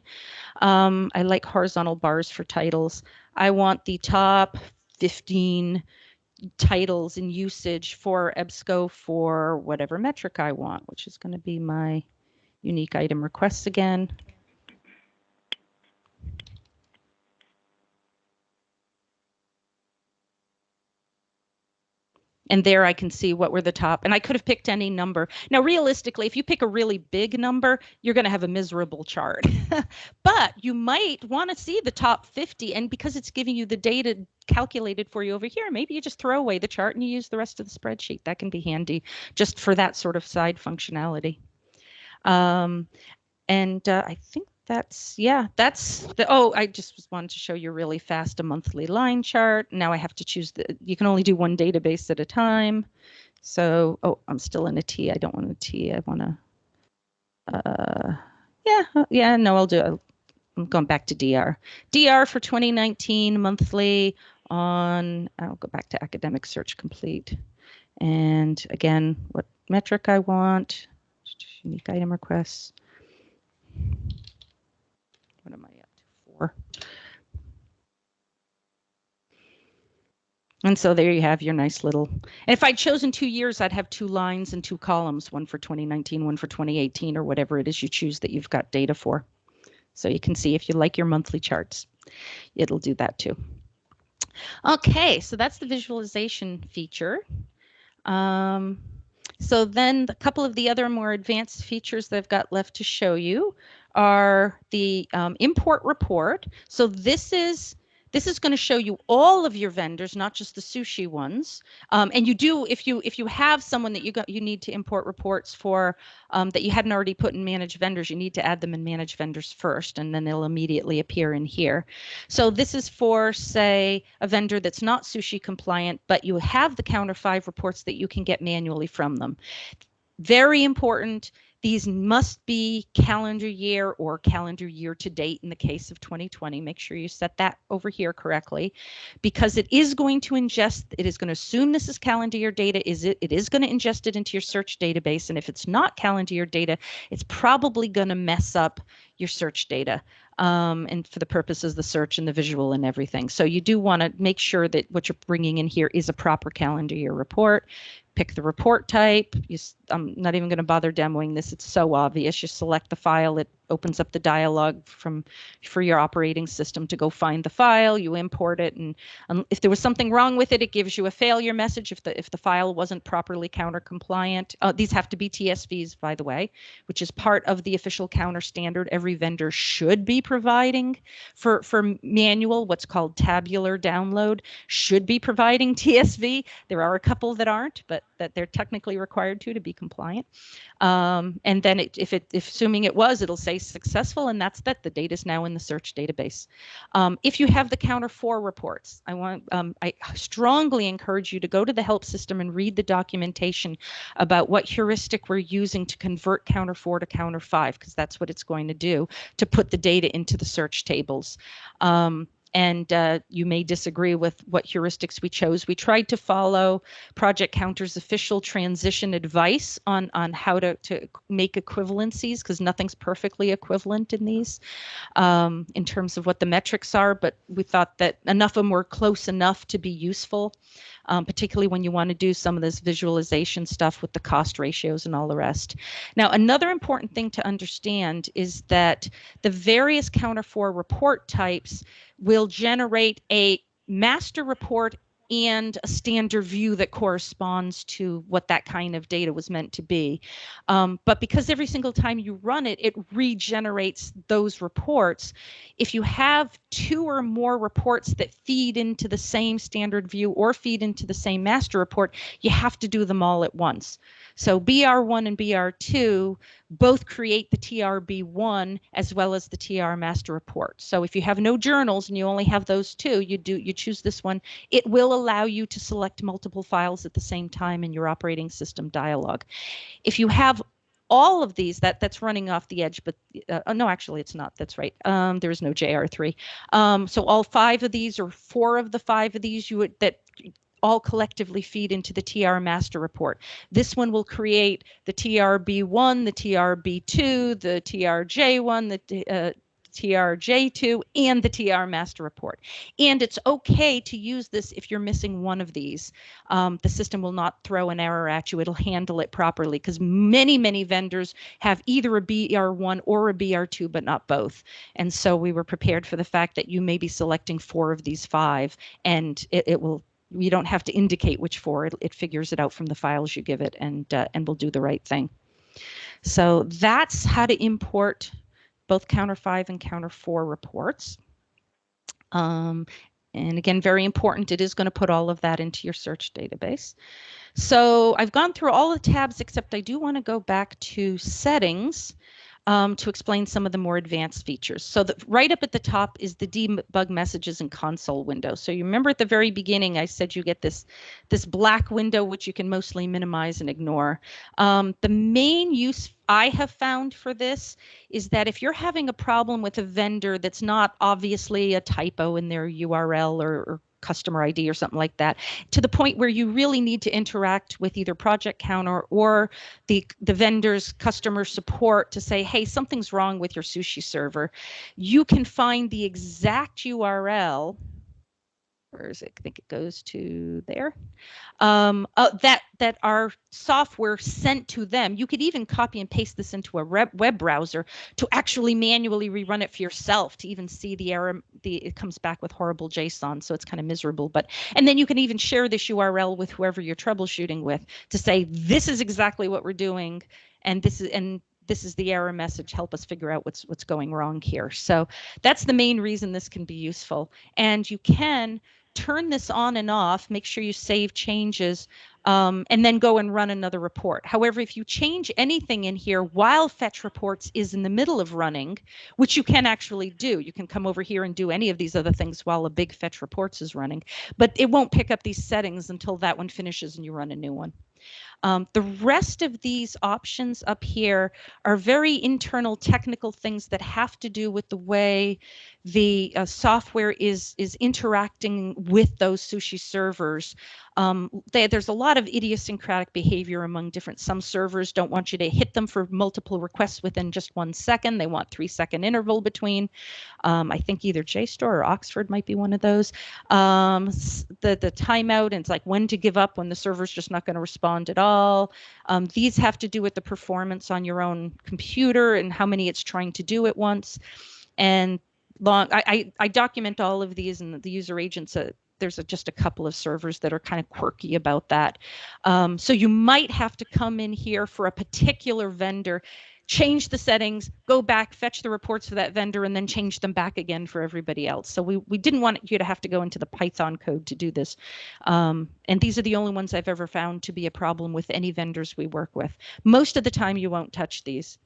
um, I like horizontal bars for titles. I want the top 15 titles and usage for EBSCO for whatever metric I want, which is going to be my unique item requests again. And there I can see what were the top. And I could have picked any number. Now, realistically, if you pick a really big number, you're going to have a miserable chart. (laughs) but you might want to see the top 50. And because it's giving you the data calculated for you over here, maybe you just throw away the chart and you use the rest of the spreadsheet. That can be handy just for that sort of side functionality. Um, and uh, I think that's yeah that's the oh i just wanted to show you really fast a monthly line chart. Now i have to choose the you can only do one database at a time. So oh i'm still in a t. I don't want a t. I want to uh yeah uh, yeah no i'll do i'm going back to dr dr for 2019 monthly on i'll go back to academic search complete. And again what metric i want unique item requests what am I up to? Four. And so there you have your nice little, and if I'd chosen two years, I'd have two lines and two columns, one for 2019, one for 2018, or whatever it is you choose that you've got data for. So you can see if you like your monthly charts, it'll do that too. Okay, so that's the visualization feature. Um, so then a couple of the other more advanced features that I've got left to show you are the um, import report. So this is this is going to show you all of your vendors, not just the sushi ones. Um, and you do, if you if you have someone that you got you need to import reports for um, that you hadn't already put in manage vendors, you need to add them in manage vendors first, and then they'll immediately appear in here. So this is for, say, a vendor that's not sushi compliant, but you have the counter five reports that you can get manually from them. Very important these must be calendar year or calendar year to date in the case of 2020. Make sure you set that over here correctly because it is going to ingest, it is going to assume this is calendar year data. Is it, it is going to ingest it into your search database. And if it's not calendar year data, it's probably going to mess up your search data um, and for the purposes of the search and the visual and everything. So you do want to make sure that what you're bringing in here is a proper calendar year report pick the report type. You, I'm not even going to bother demoing this. It's so obvious. You select the file. It opens up the dialog from for your operating system to go find the file. You import it, and um, if there was something wrong with it, it gives you a failure message if the if the file wasn't properly counter compliant. Uh, these have to be TSVs, by the way, which is part of the official counter standard. Every vendor should be providing for for manual, what's called tabular download, should be providing TSV. There are a couple that aren't, but that they're technically required to to be compliant. Um, and then it, if it if assuming it was, it'll say successful, and that's that. The data is now in the search database. Um, if you have the counter four reports, I want um, I strongly encourage you to go to the help system and read the documentation about what heuristic we're using to convert counter four to counter five, because that's what it's going to do to put the data into the search tables. Um, and uh, you may disagree with what heuristics we chose. We tried to follow Project Counter's official transition advice on on how to to make equivalencies because nothing's perfectly equivalent in these um, in terms of what the metrics are. But we thought that enough of them were close enough to be useful um, particularly when you want to do some of this visualization stuff with the cost ratios and all the rest. Now, another important thing to understand is that the various counter four report types will generate a master report and a standard view that corresponds to what that kind of data was meant to be. Um, but because every single time you run it, it regenerates those reports. If you have two or more reports that feed into the same standard view or feed into the same master report, you have to do them all at once. So BR1 and BR2 both create the TRB1 as well as the TR master report. So if you have no journals and you only have those two, you do you choose this one. It will allow you to select multiple files at the same time in your operating system dialog. If you have all of these that that's running off the edge but uh, no actually it's not that's right um, there is no jr3 um, so all five of these or four of the five of these you would that all collectively feed into the TR master report. This one will create the TRB1, the TRB2, the TRJ1, the uh, TRJ2 and the TR master report. And it's okay to use this if you're missing one of these. Um, the system will not throw an error at you. It'll handle it properly because many, many vendors have either a BR1 or a BR2, but not both. And so we were prepared for the fact that you may be selecting four of these five and it, it will you don't have to indicate which four it, it figures it out from the files you give it and uh, and will do the right thing so that's how to import both counter five and counter four reports um, and again very important it is going to put all of that into your search database so I've gone through all the tabs except I do want to go back to settings um, to explain some of the more advanced features. So the, right up at the top is the debug messages and console window. So you remember at the very beginning, I said you get this, this black window, which you can mostly minimize and ignore. Um, the main use I have found for this is that if you're having a problem with a vendor that's not obviously a typo in their URL or, or customer ID or something like that, to the point where you really need to interact with either Project Counter or the the vendor's customer support to say, hey, something's wrong with your sushi server. You can find the exact URL where is it? I think it goes to there. Um, uh, that that our software sent to them. You could even copy and paste this into a web browser to actually manually rerun it for yourself to even see the error. The it comes back with horrible JSON, so it's kind of miserable. But and then you can even share this URL with whoever you're troubleshooting with to say this is exactly what we're doing, and this is and this is the error message help us figure out what's what's going wrong here so that's the main reason this can be useful and you can turn this on and off, make sure you save changes, um, and then go and run another report. However, if you change anything in here while fetch reports is in the middle of running, which you can actually do, you can come over here and do any of these other things while a big fetch reports is running, but it won't pick up these settings until that one finishes and you run a new one. Um, the rest of these options up here are very internal technical things that have to do with the way the uh, software is is interacting with those sushi servers. Um, they, there's a lot of idiosyncratic behavior among different. Some servers don't want you to hit them for multiple requests within just one second. They want three second interval between. Um, I think either JSTOR or Oxford might be one of those. Um, the the timeout and it's like when to give up when the server's just not going to respond at all. Um, these have to do with the performance on your own computer and how many it's trying to do at once. And long I, I, I document all of these and the user agents uh, there's a, just a couple of servers that are kind of quirky about that um, so you might have to come in here for a particular vendor change the settings go back fetch the reports for that vendor and then change them back again for everybody else. So we, we didn't want you to have to go into the python code to do this. Um, and these are the only ones i've ever found to be a problem with any vendors we work with. Most of the time you won't touch these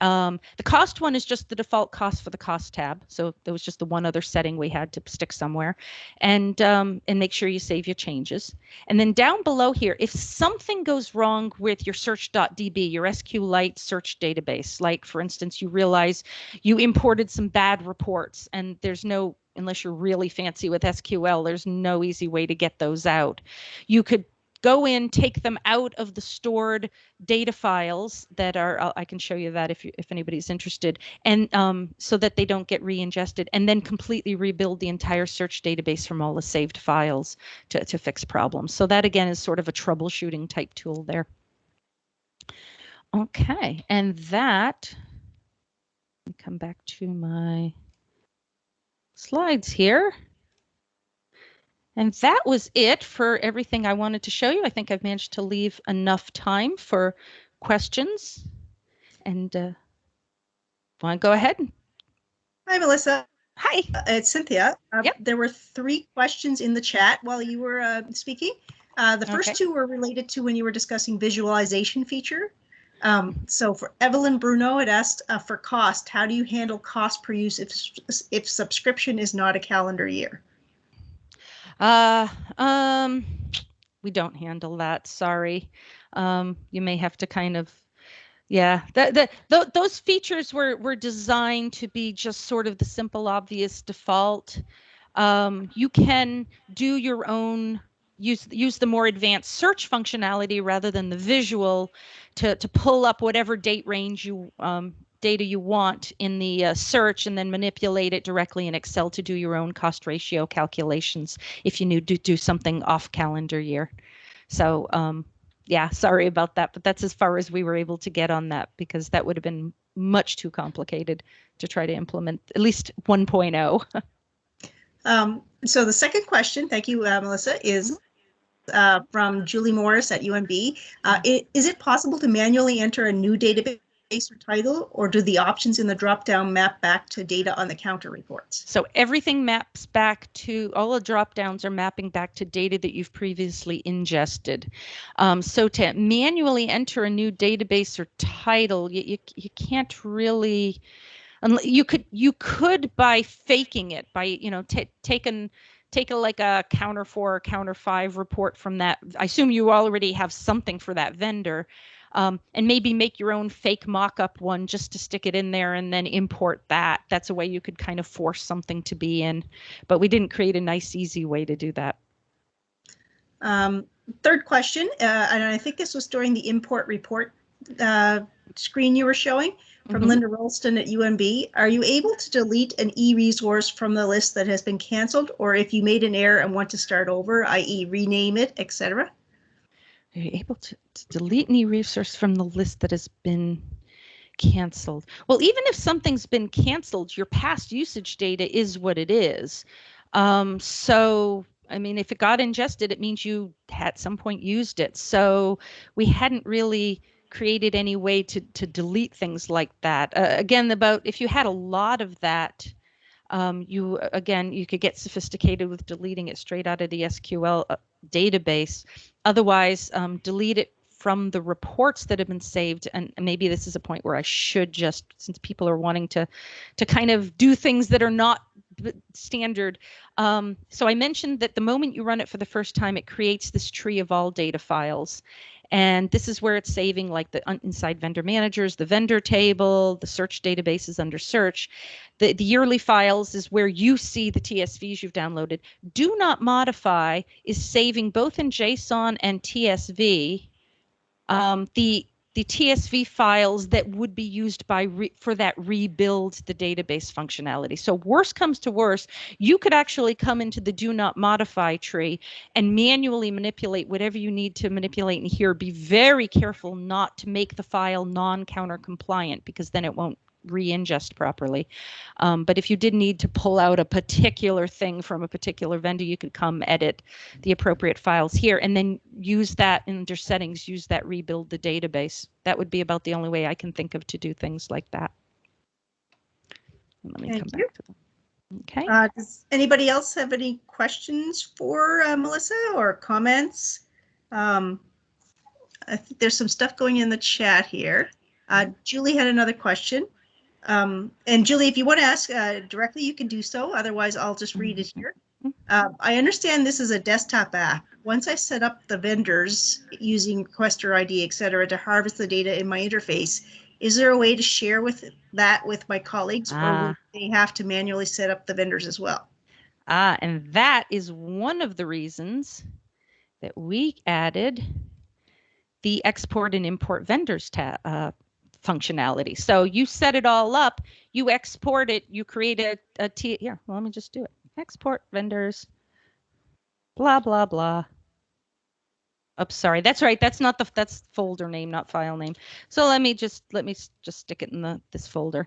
um, the cost one is just the default cost for the cost tab. So there was just the one other setting we had to stick somewhere and, um, and make sure you save your changes. And then down below here, if something goes wrong with your search.db, your SQLite search database, like for instance, you realize you imported some bad reports and there's no unless you're really fancy with SQL, there's no easy way to get those out. You could go in, take them out of the stored data files that are, I can show you that if, you, if anybody's interested, and um, so that they don't get re-ingested, and then completely rebuild the entire search database from all the saved files to, to fix problems. So that again is sort of a troubleshooting type tool there. Okay, and that, come back to my slides here. And that was it for everything I wanted to show you. I think I've managed to leave enough time for questions. And uh, want to go ahead?
Hi, Melissa.
Hi.
Uh, it's Cynthia. Uh,
yep.
There were three questions in the chat while you were uh, speaking. Uh, the first okay. two were related to when you were discussing visualization feature. Um, so for Evelyn Bruno, it asked uh, for cost, how do you handle cost per use if, if subscription is not a calendar year?
Uh, um, we don't handle that. Sorry. Um, you may have to kind of, yeah, that, that, th- those features were, were designed to be just sort of the simple, obvious default. Um, you can do your own use use the more advanced search functionality rather than the visual to to pull up whatever date range you um, data you want in the uh, search and then manipulate it directly in Excel to do your own cost ratio calculations if you need to do something off calendar year. So um, yeah, sorry about that, but that's as far as we were able to get on that because that would have been much too complicated to try to implement at least 1.0. (laughs)
um, so the second question, thank you, uh, Melissa, is mm-hmm uh, from Julie Morris at UNB. Uh, it, is it possible to manually enter a new database or title, or do the options in the dropdown map back to data on the counter reports?
So everything maps back to, all the dropdowns are mapping back to data that you've previously ingested. Um, so to manually enter a new database or title, you, you, you can't really, you could you could by faking it by you know taking take a like a counter four or counter five report from that. I assume you already have something for that vendor. Um, and maybe make your own fake mock-up one just to stick it in there and then import that. That's a way you could kind of force something to be in, but we didn't create a nice, easy way to do that.
Um, third question, uh, and I think this was during the import report uh, screen you were showing from mm -hmm. Linda Rolston at UMB. Are you able to delete an e-resource from the list that has been canceled, or if you made an error and want to start over, i.e. rename it, etc.?
Are you able to, to delete an e-resource from the list that has been canceled? Well, even if something's been canceled, your past usage data is what it is. Um, so I mean, if it got ingested, it means you at some point used it. So we hadn't really created any way to to delete things like that. Uh, again, about if you had a lot of that, um, you again you could get sophisticated with deleting it straight out of the SQL uh, database. Otherwise, um, delete it from the reports that have been saved. And maybe this is a point where i should just since people are wanting to to kind of do things that are not standard. Um, so i mentioned that the moment you run it for the first time it creates this tree of all data files and this is where it's saving like the inside vendor managers, the vendor table, the search databases under search. The, the yearly files is where you see the TSVs you've downloaded. Do not modify is saving both in JSON and TSV. Um, the the TSV files that would be used by for that rebuild the database functionality. So worst comes to worst, you could actually come into the do not modify tree and manually manipulate whatever you need to manipulate in here. Be very careful not to make the file non-counter compliant because then it won't re-ingest properly. Um, but if you did need to pull out a particular thing from a particular vendor, you could come edit the appropriate files here and then use that under settings, use that rebuild the database. That would be about the only way I can think of to do things like that. Let me Thank come you. back to them. Okay.
Uh, does anybody else have any questions for uh, Melissa or comments? Um, I think there's some stuff going in the chat here. Uh, Julie had another question. Um, and Julie, if you want to ask uh, directly, you can do so. Otherwise, I'll just read it here. Uh, I understand this is a desktop app. Once I set up the vendors using requester ID, et cetera, to harvest the data in my interface, is there a way to share with that with my colleagues or ah. they have to manually set up the vendors as well?
Ah, and that is one of the reasons that we added the export and import vendors tab, uh, functionality. So you set it all up, you export it, you create a, a T, here, well, let me just do it. Export vendors, blah, blah, blah. Oops, sorry, that's right. That's not the, that's folder name, not file name. So let me just, let me just stick it in the, this folder.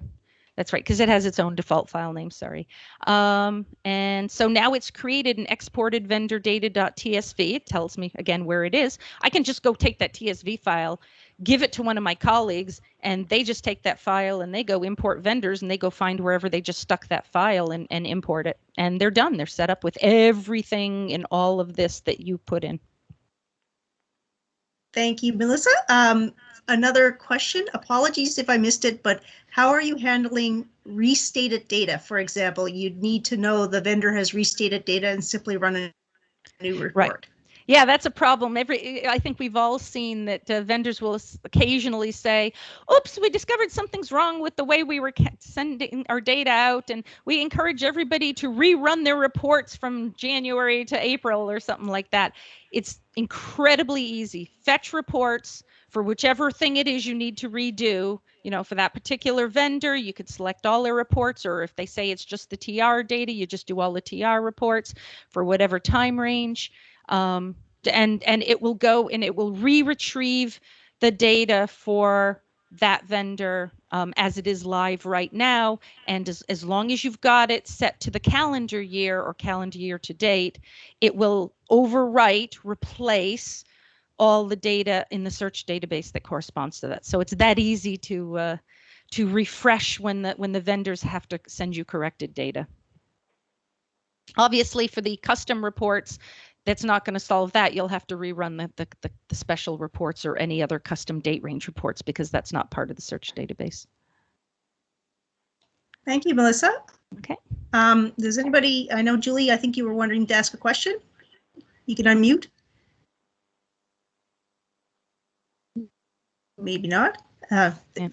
That's right, because it has its own default file name, sorry. Um, and so now it's created an exported vendor data.tsv. It tells me again where it is. I can just go take that TSV file give it to one of my colleagues and they just take that file and they go import vendors and they go find wherever they just stuck that file and, and import it. And they're done. They're set up with everything in all of this that you put in.
Thank you melissa. Um, another question. Apologies if i missed it but how are you handling restated data? For example you'd need to know the vendor has restated data and simply run a new report.
right yeah, that's a problem. Every I think we've all seen that uh, vendors will occasionally say, "Oops, we discovered something's wrong with the way we were sending our data out," and we encourage everybody to rerun their reports from January to April or something like that. It's incredibly easy. Fetch reports for whichever thing it is you need to redo, you know, for that particular vendor, you could select all their reports, or if they say it's just the TR data, you just do all the TR reports for whatever time range. Um, and and it will go and it will re-retrieve the data for that vendor um, as it is live right now. And as, as long as you've got it set to the calendar year or calendar year to date, it will overwrite, replace all the data in the search database that corresponds to that. So it's that easy to uh, to refresh when the when the vendors have to send you corrected data. Obviously, for the custom reports, that's not going to solve that. You'll have to rerun the, the, the, the, special reports or any other custom date range reports because that's not part of the search database.
Thank you, Melissa.
Okay.
Um, does anybody, I know Julie, I think you were wondering to ask a question. You can unmute. Maybe not. Uh,
yeah.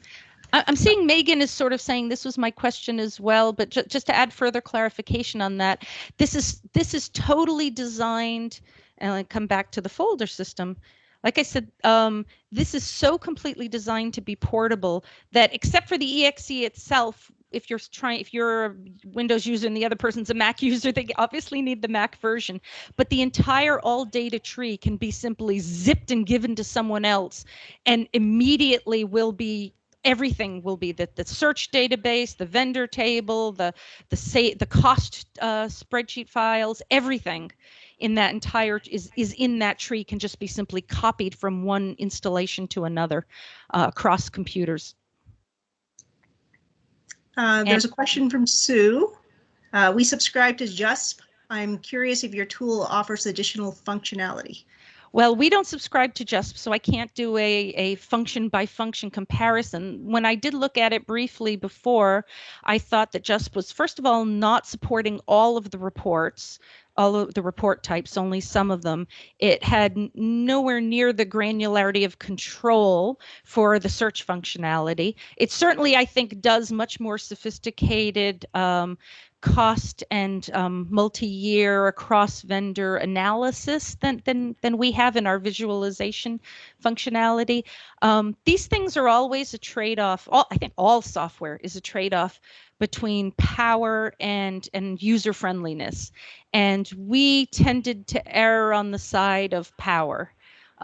I'm seeing Megan is sort of saying this was my question as well, but ju just to add further clarification on that, this is this is totally designed, and I come back to the folder system. Like I said, um, this is so completely designed to be portable that except for the exe itself, if you're trying, if you're a Windows user and the other person's a Mac (laughs) user, they obviously need the Mac version. But the entire all data tree can be simply zipped and given to someone else, and immediately will be everything will be the, the search database, the vendor table, the the say the cost uh, spreadsheet files, everything in that entire is is in that tree can just be simply copied from one installation to another uh, across computers.
Uh, there's and, a question from Sue. Uh, we subscribe to JUSP. I'm curious if your tool offers additional functionality.
Well, we don't subscribe to JUSP, so I can't do a, a function by function comparison. When I did look at it briefly before, I thought that JUSP was, first of all, not supporting all of the reports, all of the report types, only some of them. It had nowhere near the granularity of control for the search functionality. It certainly, I think, does much more sophisticated um, cost and um, multi-year across vendor analysis than, than, than we have in our visualization functionality. Um, these things are always a trade-off. All, I think all software is a trade-off between power and, and user friendliness. And we tended to err on the side of power.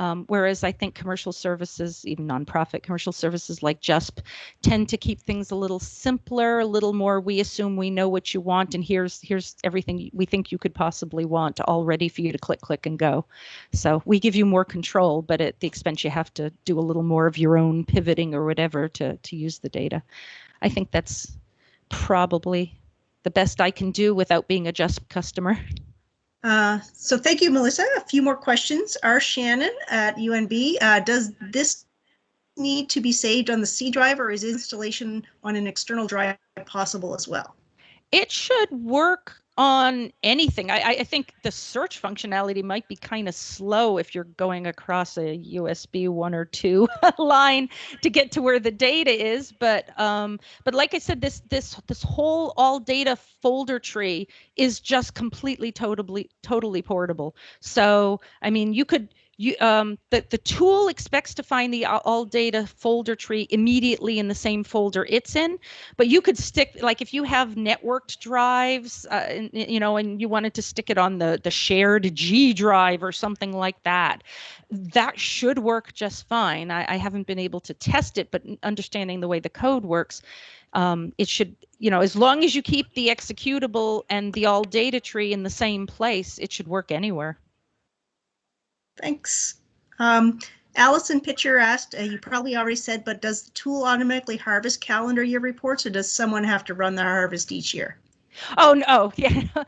Um, whereas I think commercial services, even nonprofit commercial services like JUSP, tend to keep things a little simpler, a little more. We assume we know what you want, and here's here's everything we think you could possibly want, all ready for you to click, click, and go. So we give you more control, but at the expense you have to do a little more of your own pivoting or whatever to to use the data. I think that's probably the best I can do without being a JUSP customer.
Uh, so thank you, Melissa. A few more questions. R. Shannon at UNB. Uh, does this need to be saved on the C drive or is installation on an external drive possible as well?
It should work on anything. I, I think the search functionality might be kind of slow if you're going across a USB one or two (laughs) line to get to where the data is. But um, but like I said, this this this whole all data folder tree is just completely totally totally portable. So I mean, you could you um, the, the tool expects to find the all data folder tree immediately in the same folder it's in but you could stick like if you have networked drives uh, and, you know and you wanted to stick it on the the shared g drive or something like that that should work just fine. I, I haven't been able to test it but understanding the way the code works um, it should you know as long as you keep the executable and the all data tree in the same place it should work anywhere
Thanks. Um, Allison Pitcher asked, uh, you probably already said, but does the tool automatically harvest calendar year reports or does someone have to run the harvest each year?
Oh no, (laughs) yeah. Uh,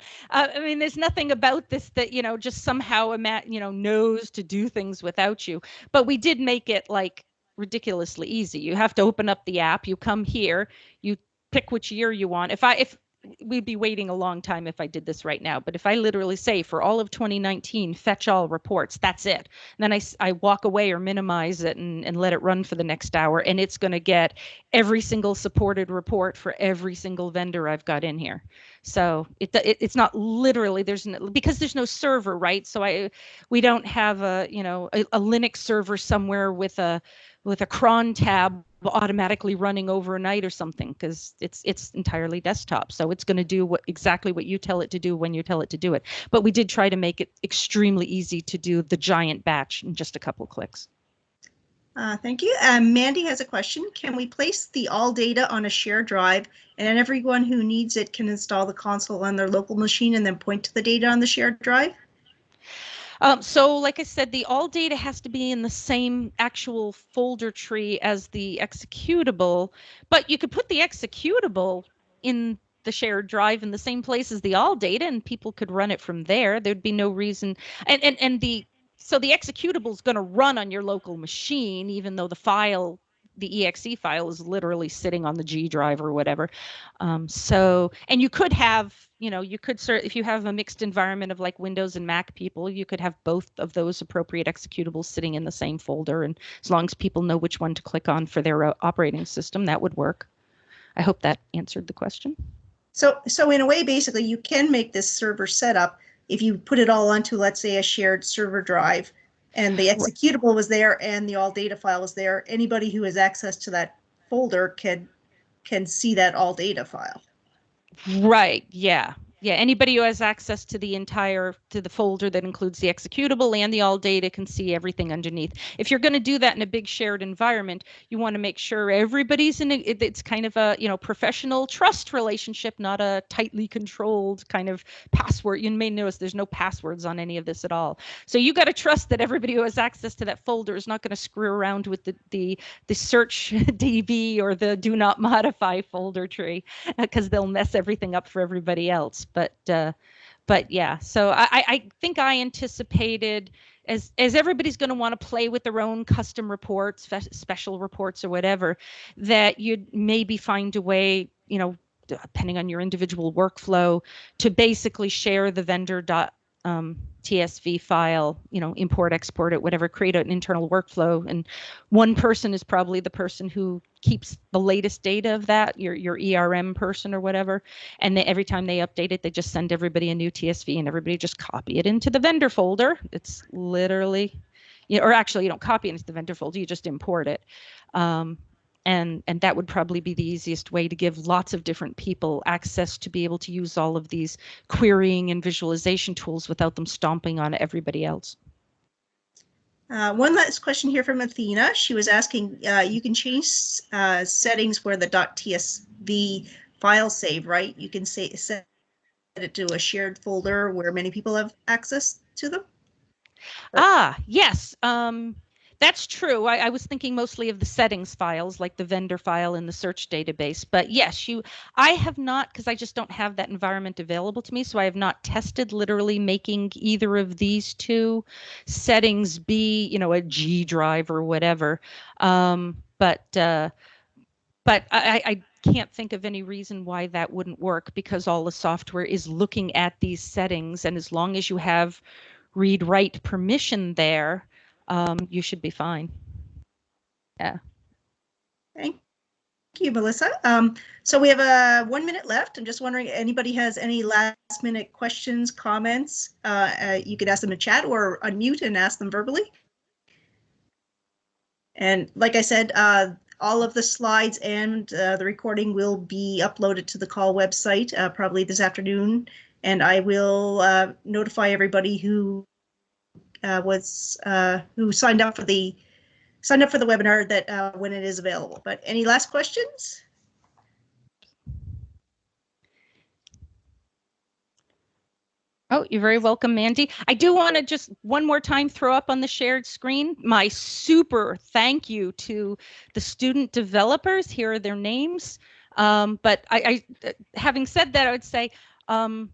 I mean, there's nothing about this that you know just somehow you know knows to do things without you. But we did make it like ridiculously easy. You have to open up the app. You come here. You pick which year you want. If I if we'd be waiting a long time if I did this right now. But if I literally say for all of 2019, fetch all reports, that's it. And then I, I walk away or minimize it and, and let it run for the next hour, and it's going to get every single supported report for every single vendor I've got in here. So it, it it's not literally there's no, because there's no server, right? So I we don't have a you know a, a Linux server somewhere with a with a cron tab automatically running overnight or something because it's it's entirely desktop so it's going to do what exactly what you tell it to do when you tell it to do it but we did try to make it extremely easy to do the giant batch in just a couple clicks
uh, thank you. Um, Mandy has a question. Can we place the all data on a shared drive and everyone who needs it can install the console on their local machine and then point to the data on the shared drive?
Um, so like I said, the all data has to be in the same actual folder tree as the executable, but you could put the executable in the shared drive in the same place as the all data and people could run it from there. There'd be no reason. And, and, and the so the executable is going to run on your local machine, even though the file the exe file is literally sitting on the G drive or whatever. Um, so, and you could have, you know, you could sort if you have a mixed environment of like Windows and Mac people, you could have both of those appropriate executables sitting in the same folder. And as long as people know which one to click on for their uh, operating system, that would work. I hope that answered the question.
So, so in a way, basically, you can make this server setup if you put it all onto, let's say, a shared server drive and the executable was there and the all data file was there, anybody who has access to that folder can can see that all data file.
Right. Yeah yeah, anybody who has access to the entire to the folder that includes the executable and the all data can see everything underneath. If you're going to do that in a big shared environment, you want to make sure everybody's in a, it's kind of a, you know, professional trust relationship, not a tightly controlled kind of password. You may notice there's no passwords on any of this at all. So you got to trust that everybody who has access to that folder is not going to screw around with the the the search (laughs) DB or the do not modify folder tree because they'll mess everything up for everybody else but uh, but yeah. So I, I think i anticipated as as everybody's going to want to play with their own custom reports special reports or whatever that you'd maybe find a way you know depending on your individual workflow to basically share the vendor dot um, TSV file, you know, import, export it, whatever, create an internal workflow. And one person is probably the person who keeps the latest data of that, your your ERM person or whatever. And they, every time they update it, they just send everybody a new TSV and everybody just copy it into the vendor folder. It's literally, you know, or actually you don't copy it into the vendor folder, you just import it. Um, and and that would probably be the easiest way to give lots of different people access to be able to use all of these querying and visualization tools without them stomping on everybody else.
Uh, one last question here from Athena. She was asking, uh, you can change uh, settings where the .tsv file save, right? You can say set it to a shared folder where many people have access to them.
Ah, yes. Um, that's true. I, I, was thinking mostly of the settings files, like the vendor file in the search database. But yes, you. I have not because I just don't have that environment available to me. So I have not tested literally making either of these two settings be, you know, a G drive or whatever. Um, but uh, but I, I can't think of any reason why that wouldn't work because all the software is looking at these settings, and as long as you have read write permission there um, you should be fine. Yeah.
Thank you, Melissa. Um, so we have a uh, one minute left. I'm just wondering, anybody has any last minute questions, comments? Uh, uh, you could ask them in chat or unmute and ask them verbally. And like I said, uh, all of the slides and uh, the recording will be uploaded to the CAUL website uh, probably this afternoon. And I will uh, notify everybody who uh, was uh, who signed up for the signed up for the webinar that uh, when it is available. But any last questions?
Oh, you're very welcome, Mandy. I do want to just one more time throw up on the shared screen my super thank you to the student developers. Here are their names. Um, but I, I, having said that, I would say um,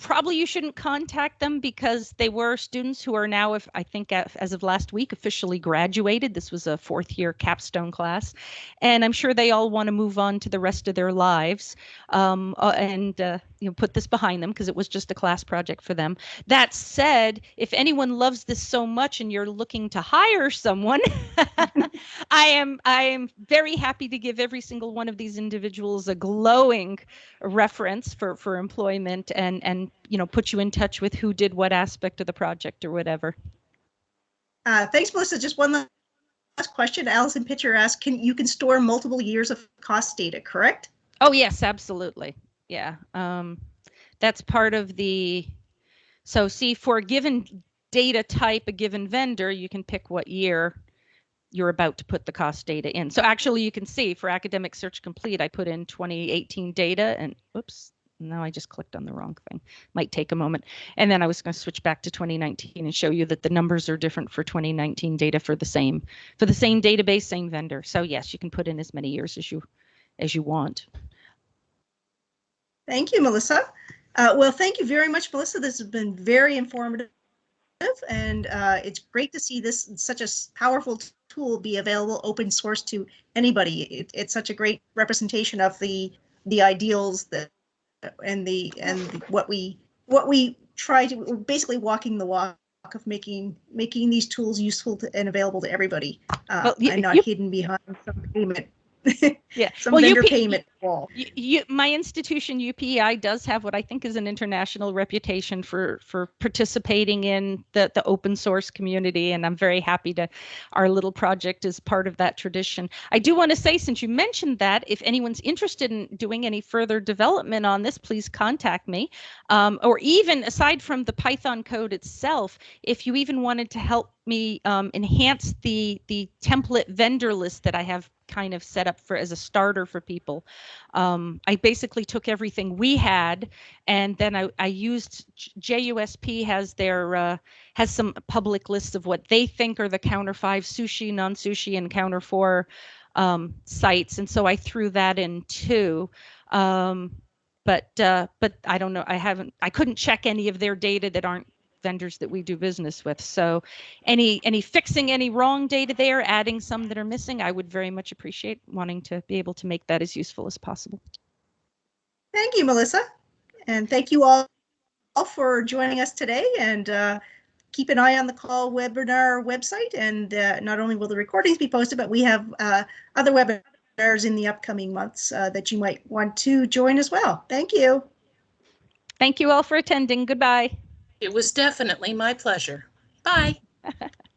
probably you shouldn't contact them because they were students who are now, if I think as of last week, officially graduated. This was a fourth year capstone class, and I'm sure they all want to move on to the rest of their lives um, uh, and uh, you know put this behind them because it was just a class project for them. That said, if anyone loves this so much and you're looking to hire someone, (laughs) I am I am very happy to give every single one of these individuals a glowing reference for for employment and and you know put you in touch with who did what aspect of the project or whatever.
Uh, thanks, Melissa. Just one last question. Allison Pitcher asked, "Can you can store multiple years of cost data, correct?"
Oh yes, absolutely. Yeah, um, that's part of the. So see, for a given data type, a given vendor, you can pick what year you're about to put the cost data in. So actually, you can see for Academic Search Complete, I put in 2018 data, and oops, now I just clicked on the wrong thing. Might take a moment. And then I was going to switch back to 2019 and show you that the numbers are different for 2019 data for the same for the same database, same vendor. So yes, you can put in as many years as you as you want.
Thank you, Melissa. Uh, well, thank you very much, Melissa. This has been very informative, and uh, it's great to see this such a powerful tool be available open source to anybody. It, it's such a great representation of the the ideals that and the and what we what we try to basically walking the walk of making making these tools useful to, and available to everybody. Uh, well, you, and not you, hidden behind some payment (laughs)
yeah.
Some well, vendor UP, payment wall.
You, you, my institution, UPEI, does have what I think is an international reputation for for participating in the the open source community, and I'm very happy to. Our little project is part of that tradition. I do want to say, since you mentioned that, if anyone's interested in doing any further development on this, please contact me. Um, or even aside from the Python code itself, if you even wanted to help me um, enhance the the template vendor list that I have kind of set up for as a starter for people. Um, I basically took everything we had, and then I, I used JUSP has their uh, has some public lists of what they think are the counter five sushi, non sushi, and counter four um, sites, and so I threw that in too. Um, but uh, but I don't know. I haven't. I couldn't check any of their data that aren't vendors that we do business with. So any any fixing any wrong data there, adding some that are missing, I would very much appreciate wanting to be able to make that as useful as possible.
Thank you, Melissa. And thank you all, all for joining us today and uh, keep an eye on the CAUL webinar website. And uh, not only will the recordings be posted, but we have uh, other webinars in the upcoming months uh, that you might want to join as well. Thank you.
Thank you all for attending. Goodbye.
It was definitely my pleasure. Bye. (laughs)